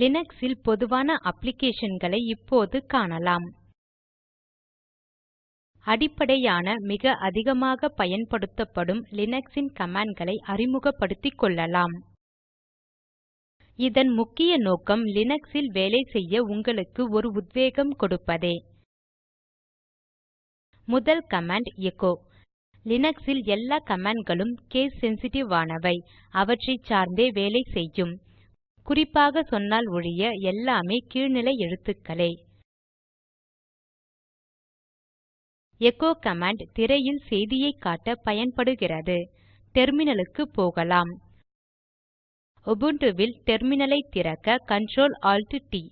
லினக்ஸில் பொதுவான அப்ளிகேஷன்களை இப்போது காணலாம். அடிப்படையான மிக அதிகமாக பயன்படுத்தப்படும் லினக்ஸின் கமாண்ட்களை அறிமுகப்படுத்திக் கொள்ளலாம். இதன் முக்கிய நோக்கம் லினக்ஸில் வேலை செய்ய உங்களுக்கு ஒரு உத்வேகம் கொடுப்பதே. முதல் கமாண்ட் எக்கோ லினக்ஸில் எல்லா கமாண்ட்களும் கேஸ் சென்சிட்டிவ் ஆனவை. அவற்றைச் சார்ந்தே வேலை செய்யும். குறிப்பாக சொன்னால் ஒழிய எல்லாமே கீழ்நிலை எழுத்துக்களே. எகோ கமாண்ட் திரையில் செய்தியைக் காட்ட பயன்படுகிறது. டெர்மினலுக்கு போகலாம். உபுண்டுவில் டெர்மினலை திறக்க Ctrl Alt T.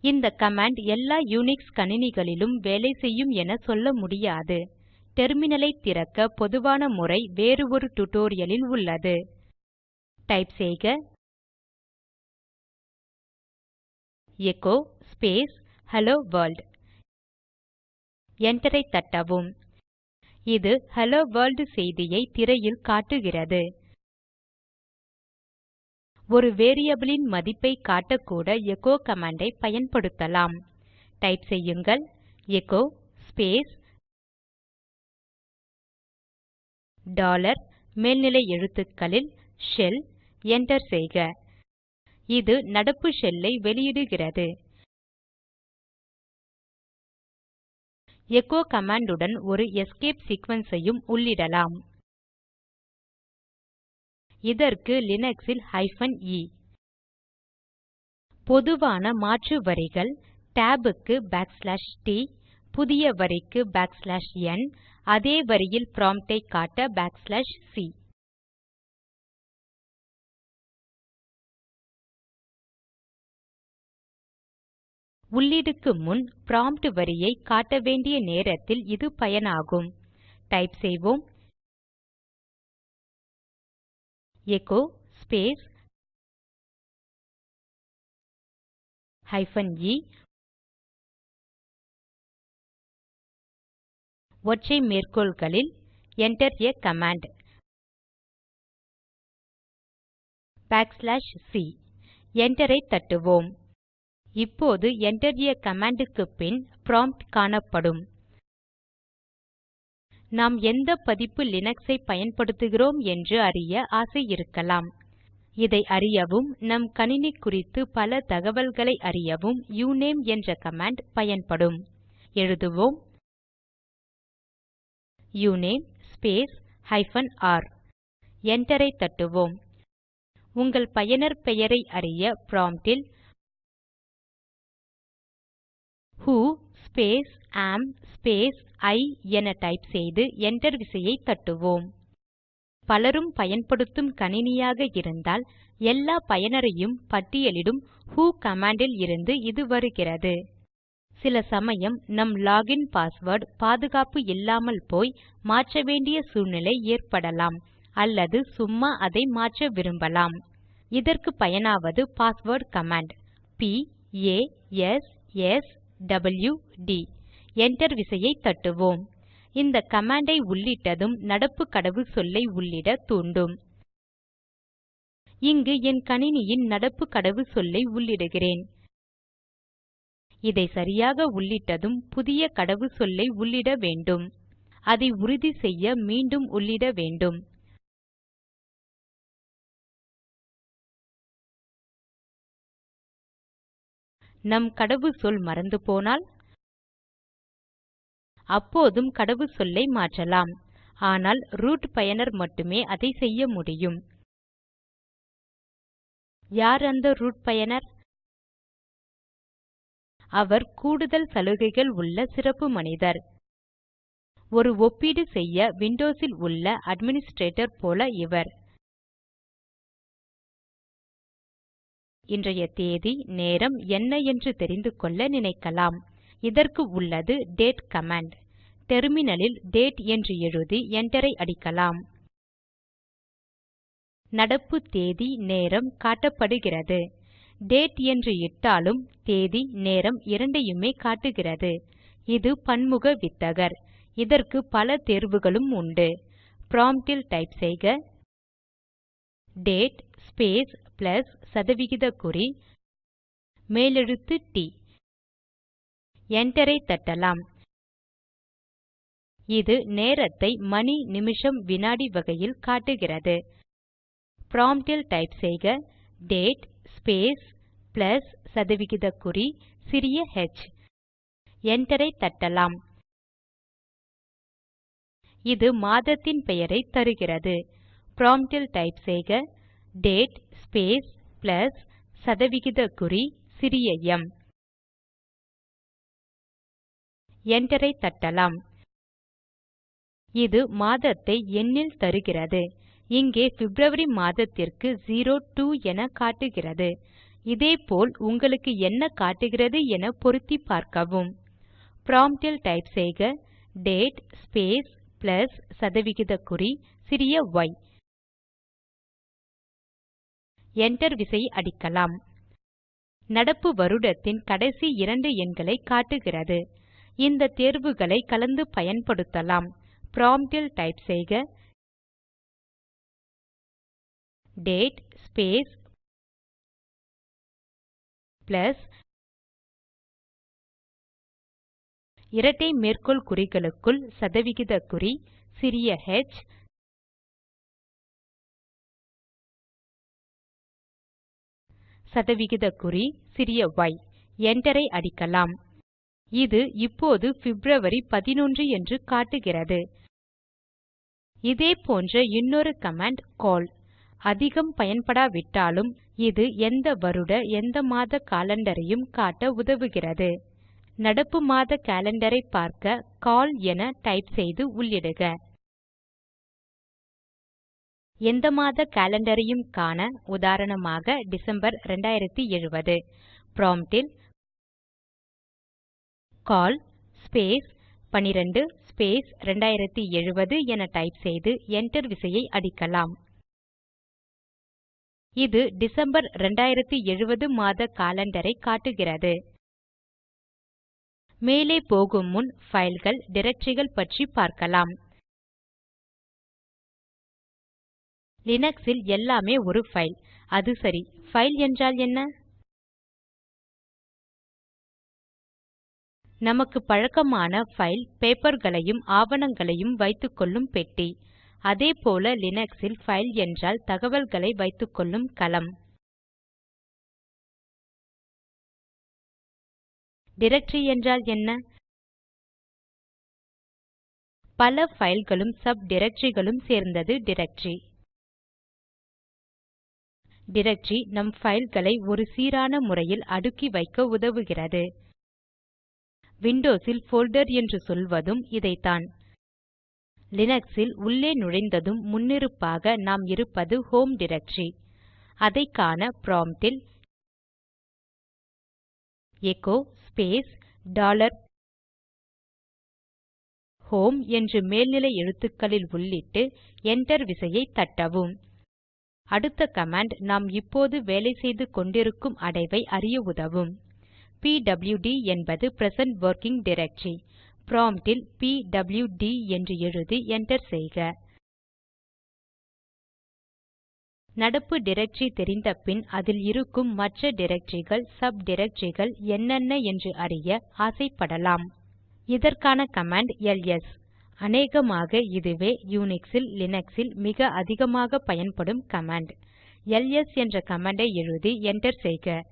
இந்த கமாண்ட் எல்லா யூனிக்ஸ் கணினிகளிலும் வேலை செய்யும் என சொல்ல முடியாது. டெர்மினலை திறக்க பொதுவான முறை வேறு ஒரு tutorialலில் உள்ளது. டைப் செய்க. Echo space hello world. Enter தட்டவும். இது ஹலோ வர்ல்ட் செய்தியை திரையில் காட்டுகிறது. ஒரு variable ன் மதிப்பை காட்டக்கூட எகோ command பயன்படுத்தலாம். டைப் செய்யுங்கள். எகோ ஸ்பேஸ் டாலர் மேல்நிலை எழுத்துக்களில் ஷெல். Enter செய்க. இது நடப்பு ஷெல்லை வெளியிடுகிறது. எகோ கமாண்டுடன் உடன் ஒரு எஸ்கேப் சீக்வென்ஸையும் ஐயும் உள்ளிடலாம். இதற்கு லினக்ஸில் ல் ஹைபன் பொதுவான மாற்று வரிகள் tab க்கு பேக்ஸ்லாஷ் டி புதிய வரிக்கு பேக்ஸ்லாஷ் என் அதே வரியில் prompt ஐ காட்ட பேக்ஸ்லாஷ் சி உள்ளீடுக்கு முன் ப்ராம்ப்ட் வரியை காட்ட வேண்டிய நேரத்தில் இது பயனாகும். டைப் செய்வோம். எகோ ஸ்பேஸ் ஹைபன் இ ஒற்றை மேற்கோள்களில் Enter a command. Backslash C Enter ஐ தட்டுவோம். இப்போது Enter a command க்கு பின் ப்ராம்ப்ட் காணப்படும். நாம் எந்த பதிப்பு Linux ஐ பயன்படுத்துகிறோம் என்று அறிய ஆசை இருக்கலாம். இதை அறியவும் நம் கணினி குறித்து பல தகவல்களை அறியவும் யுநேம் என்ற கமாண்ட் பயன்படும். எழுதுவோம். Uname space hyphen R Enter ஐ தட்டுவோம். உங்கள் பயனர் பெயரை அறிய prompt who space space am space I என டைப் செய்து Enter விசையை தட்டுவோம். பலரும் பயன்படுத்தும் கணினியாக இருந்தால் எல்லா பயனரையும் பட்டியலிடும் ஹூ command ல் இருந்து இது வருகிறது. சில சமயம் நம் லாகின் பாஸ்வேர்ட் பாதுகாப்பு இல்லாமல் போய் மாற்ற வேண்டிய சூழ்நிலை ஏற்படலாம் அல்லது சும்மா அதை மாற்ற விரும்பலாம். இதற்கு பயனாவது password command p a s s w D. Enter விசையை தட்டுவோம். இந்த கமாண்டை ஐ உள்ளிட்டதும் நடப்பு கடவுச்சொல்லை உள்ளிட தூண்டும். இங்கு என் கணினியின் நடப்பு கடவுச்சொல்லை உள்ளிடுகிறேன். இதை சரியாக உள்ளிட்டதும் புதிய கடவுச்சொல்லை உள்ளிட வேண்டும். அதை உறுதி செய்ய மீண்டும் உள்ளிட வேண்டும். நம் கடவுச்சொல் மறந்து போனால்? அப்போதும் கடவுச்சொல்லை மாற்றலாம். ஆனால் ரூட் பயனர் மட்டுமே அதை செய்ய முடியும். யார் அந்த ரூட் பயனர்? அவர் கூடுதல் சலுகைகள் உள்ள சிறப்பு மனிதர். ஒரு ஒப்பீடு செய்ய விண்டோஸில் உள்ள அட்மினிஸ்ட்ரேட்டர் போல இவர். இன்றைய தேதி நேரம் என்ன என்று தெரிந்து கொள்ள நினைக்கலாம். இதற்கு உள்ளது டேட் கமாண்ட் டெர்மினலில் டேட் என்று எழுதி என்டரை அடிக்கலாம். நடப்பு தேதி நேரம் காட்டப்படுகிறது. டேட் என்று இட்டாலும் தேதி நேரம் இரண்டையுமே காட்டுகிறது. இது பன்முக வித்தகர். இதற்கு பல தேர்வுகளும் உண்டு. ப்ராம்ப்டில் டைப் செய்க. டேட் ஸ்பேஸ் பிளஸ் சதவிகித குறி மேலெழுத்து டி என்டரை தட்டலாம். இது நேரத்தை மணி நிமிஷம் வினாடி வகையில் காட்டுகிறது. Prompt ல் டைப் செய்க. டேட் ஸ்பேஸ் பிளஸ் சதவிகித குறி சிறிய ஹெச் என்டரை தட்டலாம். இது மாதத்தின் பெயரை தருகிறது. Prompt ல் டைப் செய்க. டேட் ஸ்பேஸ் பிளஸ் சதவிகித குறி சிறிய எம். என்டரை தட்டலாம். இது மாதத்தை எண்ணில் தருகிறது. இங்கே பிப்ரவரி மாதத்திற்கு 02 என காட்டுகிறது. இதேபோல் உங்களுக்கு என்ன காட்டுகிறது என பொருத்தி பார்க்கவும். Prompt ல் டைப் செய்க. டேட் ஸ்பேஸ் பிளஸ் சதவிகித குறி சிறிய ஒய் Enter விசை அடிக்கலாம். நடப்பு வருடத்தின் கடைசி இரண்டு எண்களை காட்டுகிறது. இந்த தேர்வுகளை கலந்து பயன்படுத்தலாம். Prompt டைப் செய்க. டேட் ஸ்பேஸ் பிளஸ் இரட்டை மேற்கோள் குறிகளுக்குள் சதவிகித குறி சிறிய ஹெச் சதவிகித குறி சிறிய y. என்டரை அடிக்கலாம். இது இப்போது பிப்ரவரி 11 என்று காட்டுகிறது. இதே போன்ற இன்னொரு கமாண்ட் கால் அதிகம் பயன்படாவிட்டாலும் இது எந்த வருட எந்த மாத காலண்டரையும் காட்ட உதவுகிறது. நடப்பு மாத காலண்டரை பார்க்க கால் என டைப் செய்து உள்ளிடுக. எந்த மாத காலண்டரையும் காண உதாரணமாக டிசம்பர் 2070 ப்ராம்ப்டில் கால் ஸ்பேஸ் 12 ஸ்பேஸ் 2070 என டைப் செய்து என்டர் விசையை அடிக்கலாம். இது டிசம்பர் 2070 மாத காலண்டரை காட்டுகிறது. மேலே போகும் முன் fileகள் டிரக்டரிகள் பற்றி பார்க்கலாம். லினக்ஸில் எல்லாமே ஒரு ஃபைல் அது சரி. ஃபைல் என்றால் என்ன? நமக்கு பழக்கமான ஃபைல் பேப்பர்களையும் ஆவணங்களையும் வைத்துக்கொள்ளும் பெட்டி. அதேபோல லினக்ஸில் ஃபைல் என்றால் தகவல்களை வைத்துக்கொள்ளும் களம் டைரக்டரி என்றால் என்ன? பல ஃபைல்களும் சப் டிரக்டரிகளும் சேர்ந்தது டிரக்டரி டிரக்டரி நம் ஃபைல்களை ஒரு சீரான முறையில் அடுக்கி வைக்க உதவுகிறது. விண்டோஸில் போல்டர் என்று சொல்வதும் இதைத்தான். லினக்ஸில் உள்ளே நுழைந்ததும் முன்னிருப்பாக நாம் இருப்பது ஹோம் டிரக்டரி அதை காண prompt ல் ஸ்பேஸ் டாலர் ஹோம் என்று மேல்நிலை எழுத்துக்களில் உள்ளிட்டு Enter விசையை தட்டவும். அடுத்த கமாண்ட் நாம் இப்போது வேலை செய்து கொண்டிருக்கும் அடைவை அறிய உதவும். பிடியூடி என்பது பிரசன்ட் வொர்க்கிங் டைரக்டரி. prompt ல் பிடியூடி என்று எழுதி Enter செய்க. நடப்பு டைரக்டரி தெரிந்த பின் அதில் இருக்கும் மற்ற டிரக்டரிகள் சப் டிரக்டரிகள் என்னென்ன என்று அறிய ஆசைப்படலாம். இதற்கான கமாண்ட் எல்எஸ். அநேகமாக இதுவே யூனிக்ஸில் லினக்ஸில் மிக அதிகமாக பயன்படும் கமாண்ட். எல்எஸ் என்ற கமாண்டை எழுதி என்டர் செய்க.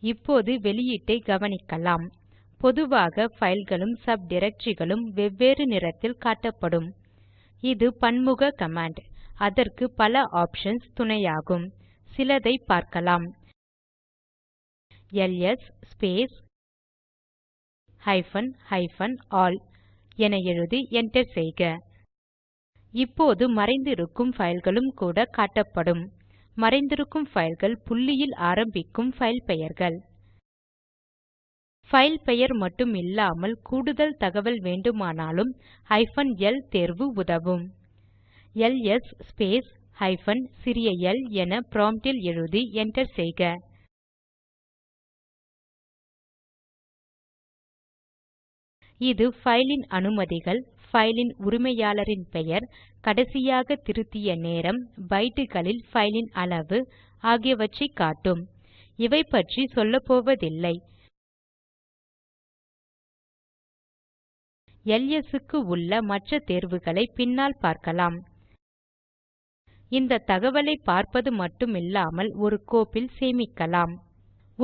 இப்போது வெளியீட்டை கவனிக்கலாம். பொதுவாக ஃபைல்களும் சப் டிரக்டரிகளும் வெவ்வேறு நிறத்தில் காட்டப்படும். இது பன்முக கமாண்ட். அதற்கு பல ஆப்ஷன்ஸ் துணையாகும். சிலதை பார்க்கலாம். LS space hyphen hyphen all என எழுதி Enter செய்க. இப்போது மறைந்திருக்கும் ஃபைல்களும் கூட காட்டப்படும். மறைந்திருக்கும் ஃபைல்கள் புள்ளியில் ஆரம்பிக்கும் ஃபைல் பெயர்கள். ஃபைல் பெயர் மட்டும் இல்லாமல் கூடுதல் தகவல் வேண்டுமானாலும் ஹைபன் எல் தேர்வு உதவும். எல்எஸ் ஸ்பேஸ் ஹைபன் சிறிய எல் என ப்ராம்ப்டில் எழுதி Enter செய்க. இது fileன் அனுமதிகள் ஃபைலின் உரிமையாளரின் பெயர் கடைசியாக திருத்திய நேரம் பைட்டுகளில் ஃபைலின் அளவு ஆகியவற்றை காட்டும். இவை பற்றி சொல்லப்போவதில்லை. எல்எஸ் க்கு உள்ள மற்ற தேர்வுகளை பின்னால் பார்க்கலாம். இந்த தகவலை பார்ப்பது மட்டுமில்லாமல் ஒரு கோப்பில் சேமிக்கலாம்.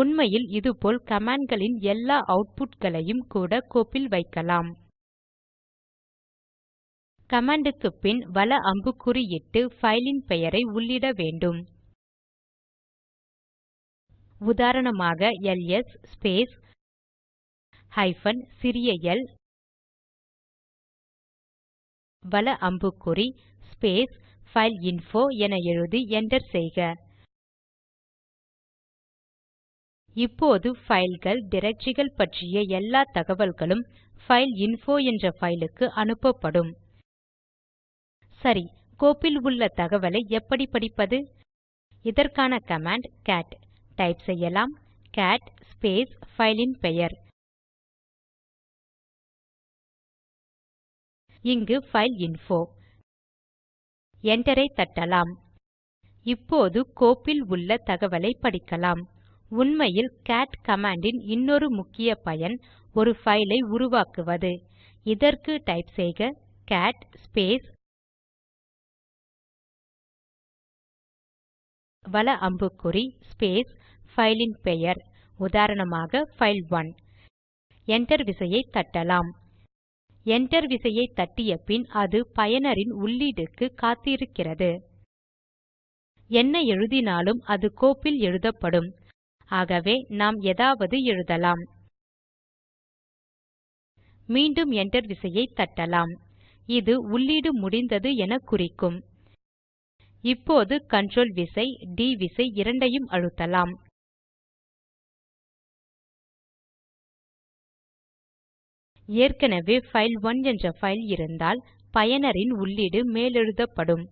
உண்மையில் இதுபோல் கமாண்ட்களின் எல்லா அவுட்புட்களையும் கூட கோப்பில் வைக்கலாம். கமாண்டுக்கு பின் வல அம்புக்குறி இட்டு ஃபைலின் பெயரை உள்ளிட வேண்டும். உதாரணமாக எல்எஸ் ஸ்பேஸ் ஹைபன் சிறிய எல் வல அம்புக்குறி ஸ்பேஸ் பைல்இன்போ என எழுதி என்டர் செய்க. இப்போது ஃபைல்கள் டிரக்டரிகள் பற்றிய எல்லா தகவல்களும் பைல்இன்போ என்ற ஃபைலுக்கு அனுப்பப்படும். சரி கோப்பில் உள்ள தகவலை எப்படி படிப்பது? இதற்கான கமாண்ட் கேட் டைப் செய்யலாம். கேட் ஸ்பேஸ் ஃபைலின் பெயர். இங்கு பைல்இன்போ என்டரை தட்டலாம். இப்போது கோப்பில் உள்ள தகவலை படிக்கலாம். உண்மையில் கேட் கமாண்டின் இன்னொரு முக்கிய பயன் ஒரு பைலை உருவாக்குவது. இதற்கு டைப் செய்க கேட் ஸ்பேஸ் வல அம்புக்குறி ஸ்பேஸ் பைலின் பெயர். உதாரணமாக பைல்1 enter விசையை தட்டலாம். Enter விசையை தட்டிய பின் அது பயனரின் உள்ளீடுக்கு காத்திருக்கிறது. என்ன எழுதினாலும் அது கோப்பில் எழுதப்படும். ஆகவே நாம் ஏதாவது எழுதலாம். மீண்டும் என்டர் விசையை தட்டலாம். இது உள்ளீடு முடிந்தது என குறிக்கும். இப்போது கண்ட்ரோல் விசை D விசை இரண்டையும் அழுத்தலாம். ஏற்கனவே பைல்1 என்ற பைல் இருந்தால் பயனரின் உள்ளீடு மேலெழுதப்படும்.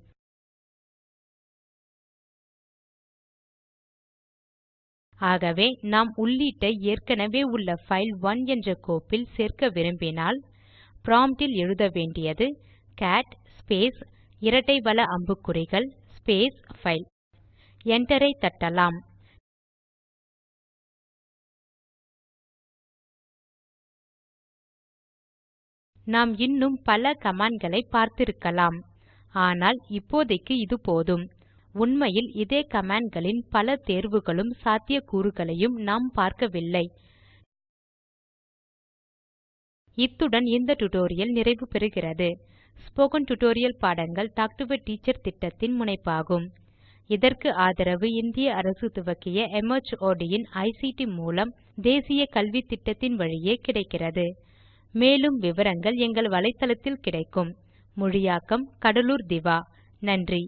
ஆகவே நாம் உள்ளீட்டை ஏற்கனவே உள்ள பைல்1 என்ற கோப்பில் சேர்க்க விரும்பினால் ப்ராம்ப்ட் எழுத வேண்டியது கேட் ஸ்பேஸ் இரட்டை வல அம்புக்குறிகள் ஸ்பேஸ் ஃபைல் என்டரை தட்டலாம். நாம் இன்னும் பல கமாண்ட்களை பார்த்திருக்கலாம். ஆனால் இப்போதைக்கு இது போதும். உண்மையில் இதே கமாண்ட்களின் பல தேர்வுகளும் சாத்தியக்கூறுகளையும் நாம் பார்க்கவில்லை. இத்துடன் இந்த டுடோரியல் நிறைவு பெறுகிறது. ஸ்போக்கன் டியூட்டோரியல் பாடங்கள் டாக் டு எ டீச்சர் திட்டத்தின் முனைப்பாகும். இதற்கு ஆதரவு இந்திய அரசு துவக்கிய மார்ட் இன் ஐசிடி மூலம் தேசிய கல்வித்திட்டத்தின் வழியே கிடைக்கிறது. மேலும் விவரங்கள் எங்கள் வலைத்தளத்தில் கிடைக்கும். மொழியாக்கம் கடலூர் திவா. நன்றி.